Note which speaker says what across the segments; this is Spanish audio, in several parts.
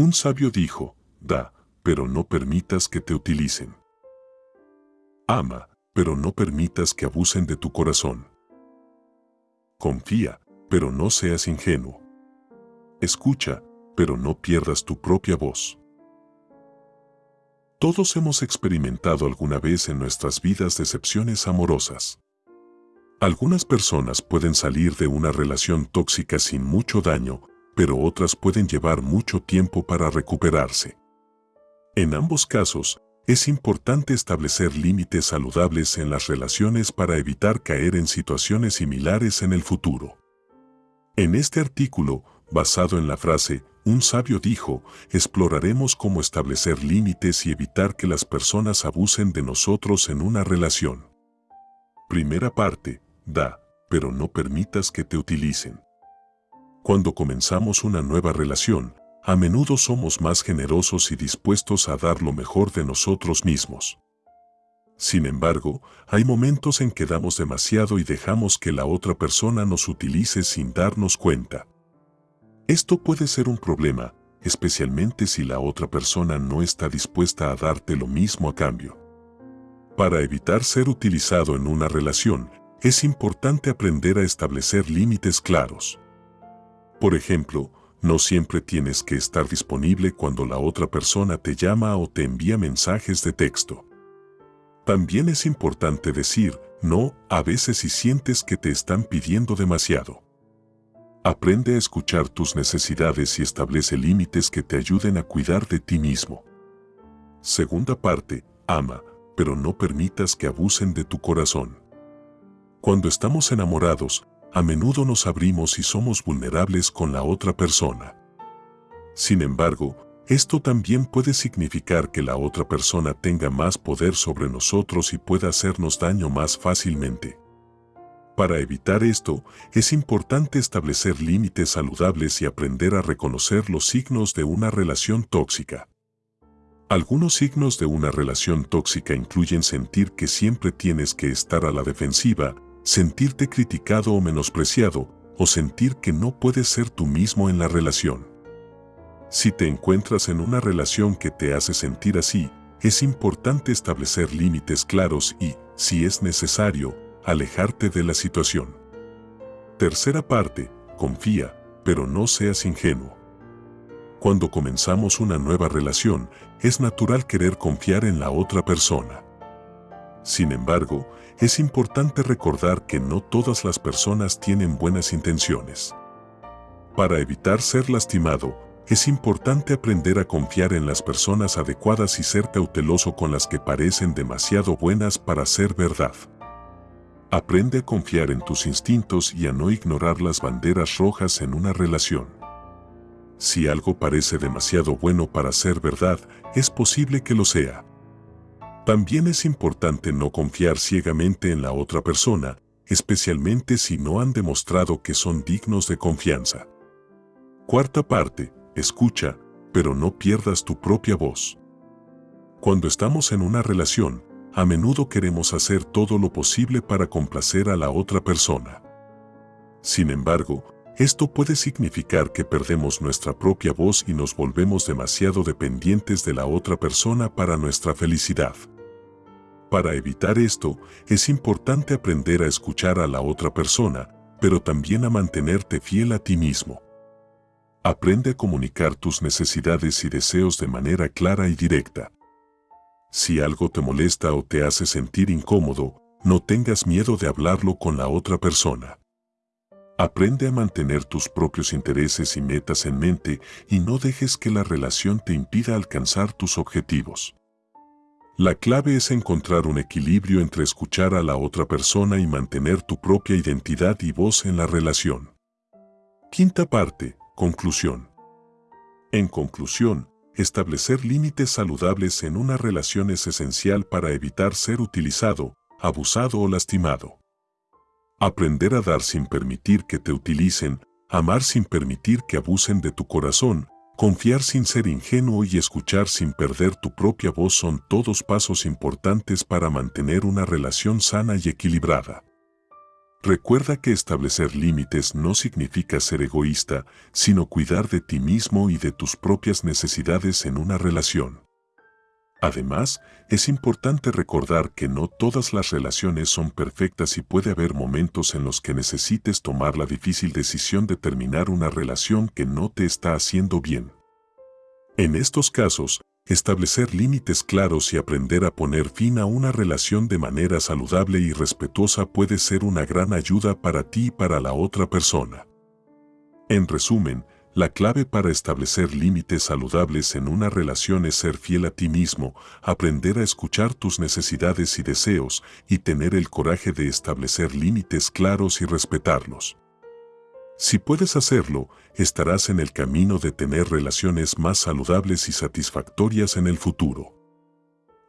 Speaker 1: Un sabio dijo, da, pero no permitas que te utilicen. Ama, pero no permitas que abusen de tu corazón. Confía, pero no seas ingenuo. Escucha, pero no pierdas tu propia voz. Todos hemos experimentado alguna vez en nuestras vidas decepciones amorosas. Algunas personas pueden salir de una relación tóxica sin mucho daño, pero otras pueden llevar mucho tiempo para recuperarse. En ambos casos, es importante establecer límites saludables en las relaciones para evitar caer en situaciones similares en el futuro. En este artículo, basado en la frase un sabio dijo, exploraremos cómo establecer límites y evitar que las personas abusen de nosotros en una relación. Primera parte, da, pero no permitas que te utilicen. Cuando comenzamos una nueva relación, a menudo somos más generosos y dispuestos a dar lo mejor de nosotros mismos. Sin embargo, hay momentos en que damos demasiado y dejamos que la otra persona nos utilice sin darnos cuenta. Esto puede ser un problema, especialmente si la otra persona no está dispuesta a darte lo mismo a cambio. Para evitar ser utilizado en una relación, es importante aprender a establecer límites claros. Por ejemplo, no siempre tienes que estar disponible cuando la otra persona te llama o te envía mensajes de texto. También es importante decir no a veces si sientes que te están pidiendo demasiado. Aprende a escuchar tus necesidades y establece límites que te ayuden a cuidar de ti mismo. Segunda parte, ama, pero no permitas que abusen de tu corazón. Cuando estamos enamorados, a menudo nos abrimos y somos vulnerables con la otra persona. Sin embargo, esto también puede significar que la otra persona tenga más poder sobre nosotros y pueda hacernos daño más fácilmente. Para evitar esto, es importante establecer límites saludables y aprender a reconocer los signos de una relación tóxica. Algunos signos de una relación tóxica incluyen sentir que siempre tienes que estar a la defensiva, sentirte criticado o menospreciado, o sentir que no puedes ser tú mismo en la relación. Si te encuentras en una relación que te hace sentir así, es importante establecer límites claros y, si es necesario, alejarte de la situación. Tercera parte, confía, pero no seas ingenuo. Cuando comenzamos una nueva relación, es natural querer confiar en la otra persona. Sin embargo, es importante recordar que no todas las personas tienen buenas intenciones. Para evitar ser lastimado, es importante aprender a confiar en las personas adecuadas y ser cauteloso con las que parecen demasiado buenas para ser verdad. Aprende a confiar en tus instintos y a no ignorar las banderas rojas en una relación. Si algo parece demasiado bueno para ser verdad, es posible que lo sea. También es importante no confiar ciegamente en la otra persona, especialmente si no han demostrado que son dignos de confianza. Cuarta parte, escucha, pero no pierdas tu propia voz. Cuando estamos en una relación, a menudo queremos hacer todo lo posible para complacer a la otra persona. Sin embargo, esto puede significar que perdemos nuestra propia voz y nos volvemos demasiado dependientes de la otra persona para nuestra felicidad. Para evitar esto, es importante aprender a escuchar a la otra persona, pero también a mantenerte fiel a ti mismo. Aprende a comunicar tus necesidades y deseos de manera clara y directa. Si algo te molesta o te hace sentir incómodo, no tengas miedo de hablarlo con la otra persona. Aprende a mantener tus propios intereses y metas en mente y no dejes que la relación te impida alcanzar tus objetivos. La clave es encontrar un equilibrio entre escuchar a la otra persona y mantener tu propia identidad y voz en la relación. Quinta parte, conclusión. En conclusión, Establecer límites saludables en una relación es esencial para evitar ser utilizado, abusado o lastimado. Aprender a dar sin permitir que te utilicen, amar sin permitir que abusen de tu corazón, confiar sin ser ingenuo y escuchar sin perder tu propia voz son todos pasos importantes para mantener una relación sana y equilibrada. Recuerda que establecer límites no significa ser egoísta, sino cuidar de ti mismo y de tus propias necesidades en una relación. Además, es importante recordar que no todas las relaciones son perfectas y puede haber momentos en los que necesites tomar la difícil decisión de terminar una relación que no te está haciendo bien. En estos casos, establecer límites claros y aprender a poner fin a una relación de manera saludable y respetuosa puede ser una gran ayuda para ti y para la otra persona. En resumen, la clave para establecer límites saludables en una relación es ser fiel a ti mismo, aprender a escuchar tus necesidades y deseos y tener el coraje de establecer límites claros y respetarlos. Si puedes hacerlo, estarás en el camino de tener relaciones más saludables y satisfactorias en el futuro.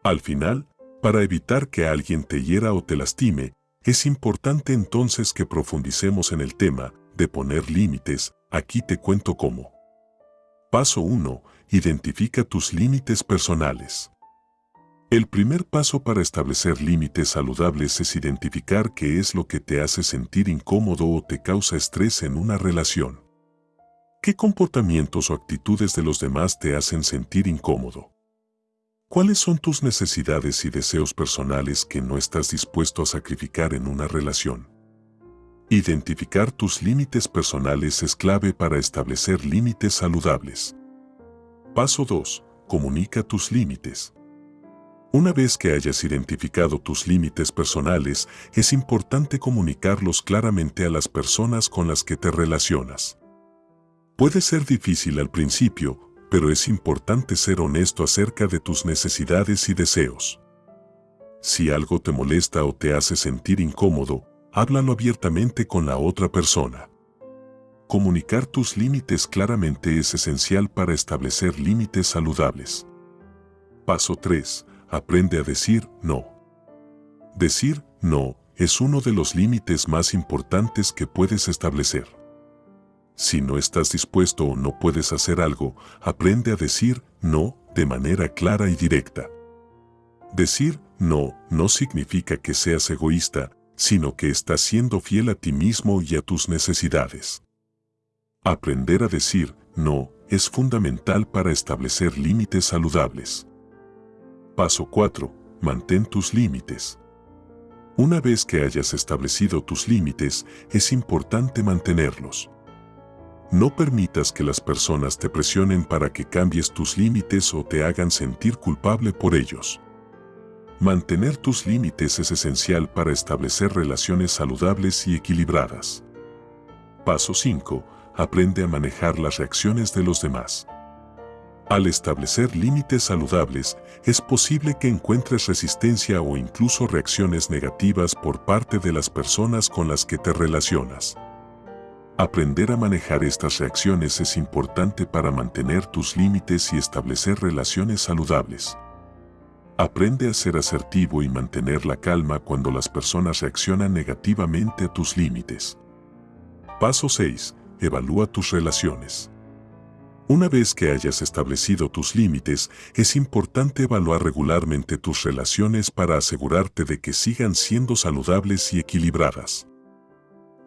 Speaker 1: Al final, para evitar que alguien te hiera o te lastime, es importante entonces que profundicemos en el tema de poner límites, aquí te cuento cómo. Paso 1. Identifica tus límites personales. El primer paso para establecer límites saludables es identificar qué es lo que te hace sentir incómodo o te causa estrés en una relación. ¿Qué comportamientos o actitudes de los demás te hacen sentir incómodo? ¿Cuáles son tus necesidades y deseos personales que no estás dispuesto a sacrificar en una relación? Identificar tus límites personales es clave para establecer límites saludables. Paso 2. Comunica tus límites. Una vez que hayas identificado tus límites personales, es importante comunicarlos claramente a las personas con las que te relacionas. Puede ser difícil al principio, pero es importante ser honesto acerca de tus necesidades y deseos. Si algo te molesta o te hace sentir incómodo, háblalo abiertamente con la otra persona. Comunicar tus límites claramente es esencial para establecer límites saludables. Paso 3 aprende a decir no. Decir no es uno de los límites más importantes que puedes establecer. Si no estás dispuesto o no puedes hacer algo, aprende a decir no de manera clara y directa. Decir no no significa que seas egoísta, sino que estás siendo fiel a ti mismo y a tus necesidades. Aprender a decir no es fundamental para establecer límites saludables. Paso 4. Mantén tus límites. Una vez que hayas establecido tus límites, es importante mantenerlos. No permitas que las personas te presionen para que cambies tus límites o te hagan sentir culpable por ellos. Mantener tus límites es esencial para establecer relaciones saludables y equilibradas. Paso 5. Aprende a manejar las reacciones de los demás. Al establecer límites saludables, es posible que encuentres resistencia o incluso reacciones negativas por parte de las personas con las que te relacionas. Aprender a manejar estas reacciones es importante para mantener tus límites y establecer relaciones saludables. Aprende a ser asertivo y mantener la calma cuando las personas reaccionan negativamente a tus límites. Paso 6. Evalúa tus relaciones. Una vez que hayas establecido tus límites, es importante evaluar regularmente tus relaciones para asegurarte de que sigan siendo saludables y equilibradas.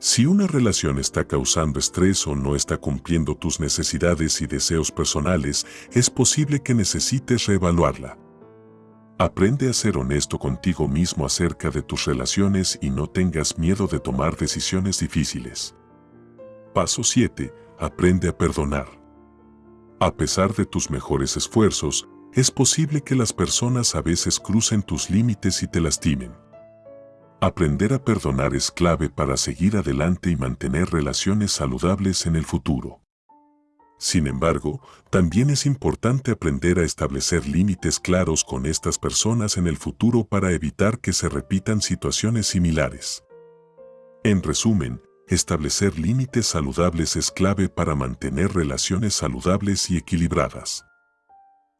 Speaker 1: Si una relación está causando estrés o no está cumpliendo tus necesidades y deseos personales, es posible que necesites reevaluarla. Aprende a ser honesto contigo mismo acerca de tus relaciones y no tengas miedo de tomar decisiones difíciles. Paso 7. Aprende a perdonar. A pesar de tus mejores esfuerzos, es posible que las personas a veces crucen tus límites y te lastimen. Aprender a perdonar es clave para seguir adelante y mantener relaciones saludables en el futuro. Sin embargo, también es importante aprender a establecer límites claros con estas personas en el futuro para evitar que se repitan situaciones similares. En resumen, Establecer límites saludables es clave para mantener relaciones saludables y equilibradas.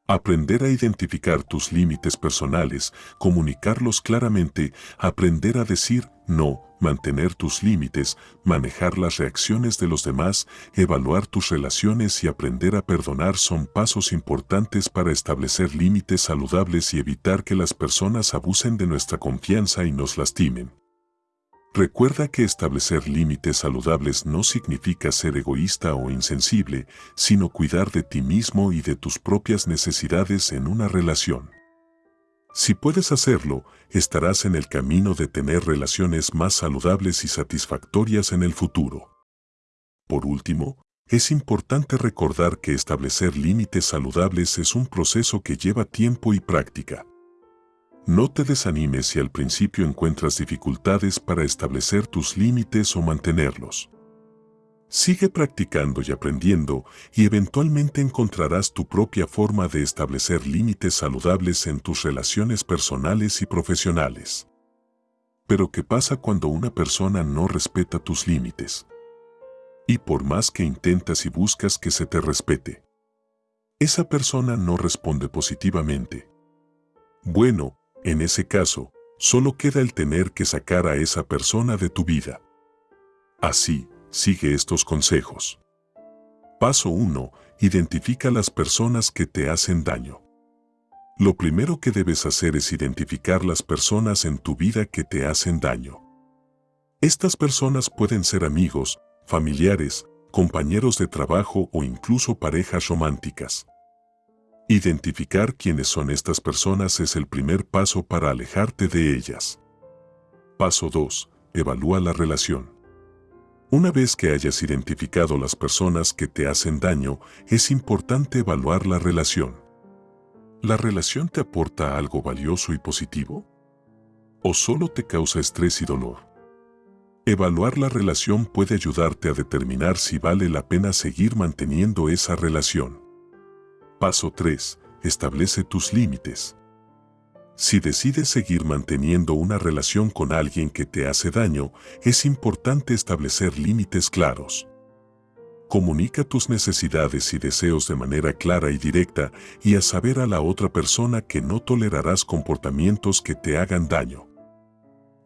Speaker 1: Aprender a identificar tus límites personales, comunicarlos claramente, aprender a decir no, mantener tus límites, manejar las reacciones de los demás, evaluar tus relaciones y aprender a perdonar son pasos importantes para establecer límites saludables y evitar que las personas abusen de nuestra confianza y nos lastimen. Recuerda que establecer límites saludables no significa ser egoísta o insensible, sino cuidar de ti mismo y de tus propias necesidades en una relación. Si puedes hacerlo, estarás en el camino de tener relaciones más saludables y satisfactorias en el futuro. Por último, es importante recordar que establecer límites saludables es un proceso que lleva tiempo y práctica. No te desanimes si al principio encuentras dificultades para establecer tus límites o mantenerlos. Sigue practicando y aprendiendo y eventualmente encontrarás tu propia forma de establecer límites saludables en tus relaciones personales y profesionales. Pero ¿qué pasa cuando una persona no respeta tus límites? Y por más que intentas y buscas que se te respete, esa persona no responde positivamente. Bueno, en ese caso, solo queda el tener que sacar a esa persona de tu vida. Así, Sigue estos consejos. Paso 1. Identifica las personas que te hacen daño. Lo primero que debes hacer es identificar las personas en tu vida que te hacen daño. Estas personas pueden ser amigos, familiares, compañeros de trabajo o incluso parejas románticas. Identificar quiénes son estas personas es el primer paso para alejarte de ellas. Paso 2. Evalúa la relación. Una vez que hayas identificado las personas que te hacen daño, es importante evaluar la relación. ¿La relación te aporta algo valioso y positivo? ¿O solo te causa estrés y dolor? Evaluar la relación puede ayudarte a determinar si vale la pena seguir manteniendo esa relación. Paso 3. Establece tus límites. Si decides seguir manteniendo una relación con alguien que te hace daño, es importante establecer límites claros. Comunica tus necesidades y deseos de manera clara y directa y a saber a la otra persona que no tolerarás comportamientos que te hagan daño.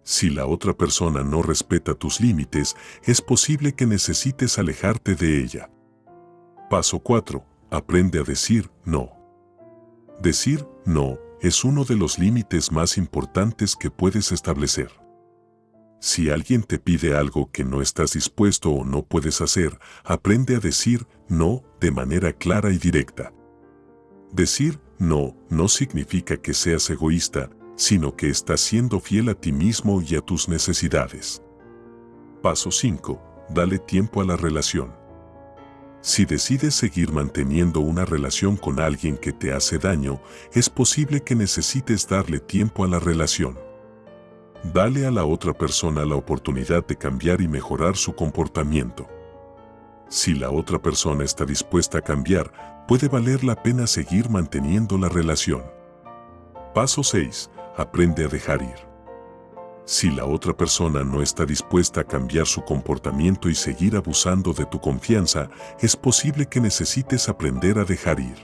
Speaker 1: Si la otra persona no respeta tus límites, es posible que necesites alejarte de ella. Paso 4. Aprende a decir no. Decir no es uno de los límites más importantes que puedes establecer. Si alguien te pide algo que no estás dispuesto o no puedes hacer, aprende a decir no de manera clara y directa. Decir no no significa que seas egoísta, sino que estás siendo fiel a ti mismo y a tus necesidades. Paso 5. Dale tiempo a la relación. Si decides seguir manteniendo una relación con alguien que te hace daño, es posible que necesites darle tiempo a la relación. Dale a la otra persona la oportunidad de cambiar y mejorar su comportamiento. Si la otra persona está dispuesta a cambiar, puede valer la pena seguir manteniendo la relación. Paso 6. Aprende a dejar ir. Si la otra persona no está dispuesta a cambiar su comportamiento y seguir abusando de tu confianza, es posible que necesites aprender a dejar ir.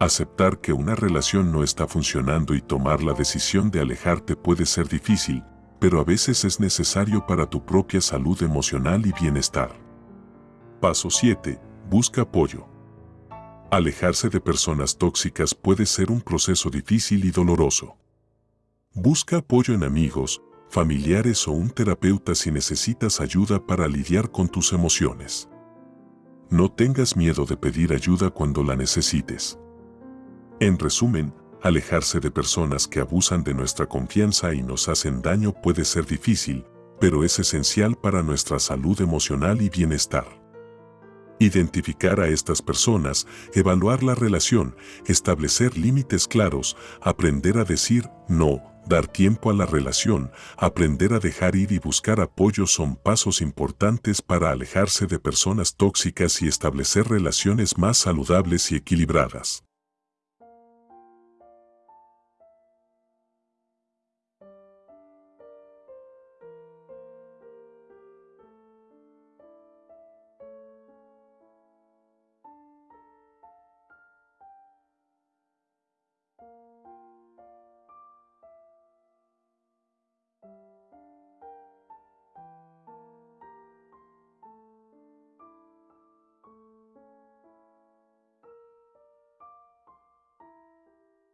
Speaker 1: Aceptar que una relación no está funcionando y tomar la decisión de alejarte puede ser difícil, pero a veces es necesario para tu propia salud emocional y bienestar. Paso 7. Busca apoyo. Alejarse de personas tóxicas puede ser un proceso difícil y doloroso. Busca apoyo en amigos, familiares o un terapeuta si necesitas ayuda para lidiar con tus emociones. No tengas miedo de pedir ayuda cuando la necesites. En resumen, alejarse de personas que abusan de nuestra confianza y nos hacen daño puede ser difícil, pero es esencial para nuestra salud emocional y bienestar. Identificar a estas personas, evaluar la relación, establecer límites claros, aprender a decir no, Dar tiempo a la relación, aprender a dejar ir y buscar apoyo son pasos importantes para alejarse de personas tóxicas y establecer relaciones más saludables y equilibradas.